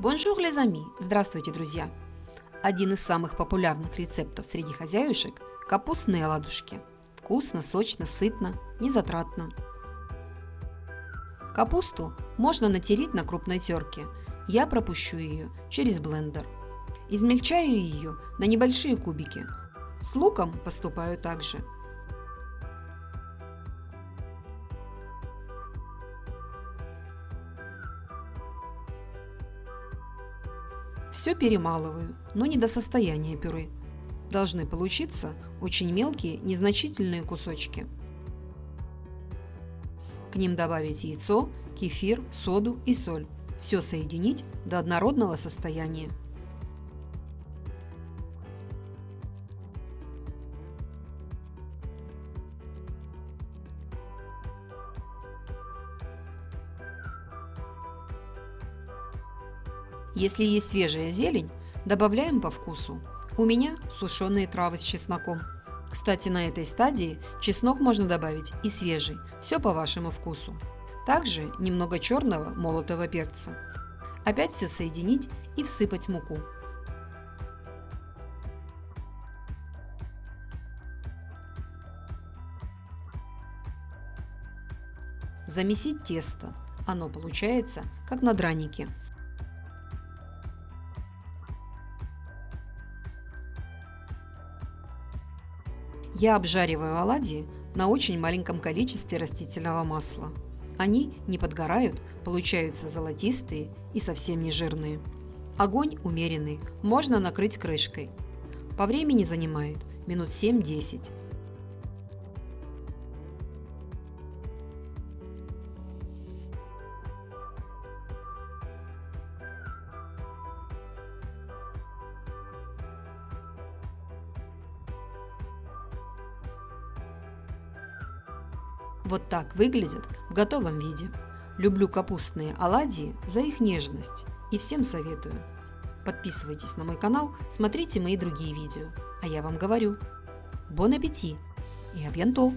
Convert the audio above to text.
Bonjour les amis! Здравствуйте, друзья! Один из самых популярных рецептов среди хозяюшек – капустные оладушки. Вкусно, сочно, сытно, незатратно. Капусту можно натереть на крупной терке. Я пропущу ее через блендер. Измельчаю ее на небольшие кубики. С луком поступаю также. Все перемалываю, но не до состояния пюре. Должны получиться очень мелкие, незначительные кусочки. К ним добавить яйцо, кефир, соду и соль. Все соединить до однородного состояния. Если есть свежая зелень, добавляем по вкусу. У меня сушеные травы с чесноком. Кстати, на этой стадии чеснок можно добавить и свежий, все по вашему вкусу. Также немного черного молотого перца. Опять все соединить и всыпать муку. Замесить тесто. Оно получается как на дранике. Я обжариваю оладьи на очень маленьком количестве растительного масла. Они не подгорают, получаются золотистые и совсем не жирные. Огонь умеренный, можно накрыть крышкой. По времени занимает минут 7-10. Вот так выглядят в готовом виде. Люблю капустные оладьи за их нежность и всем советую. Подписывайтесь на мой канал, смотрите мои другие видео. А я вам говорю, бон аппетит и абьянтов!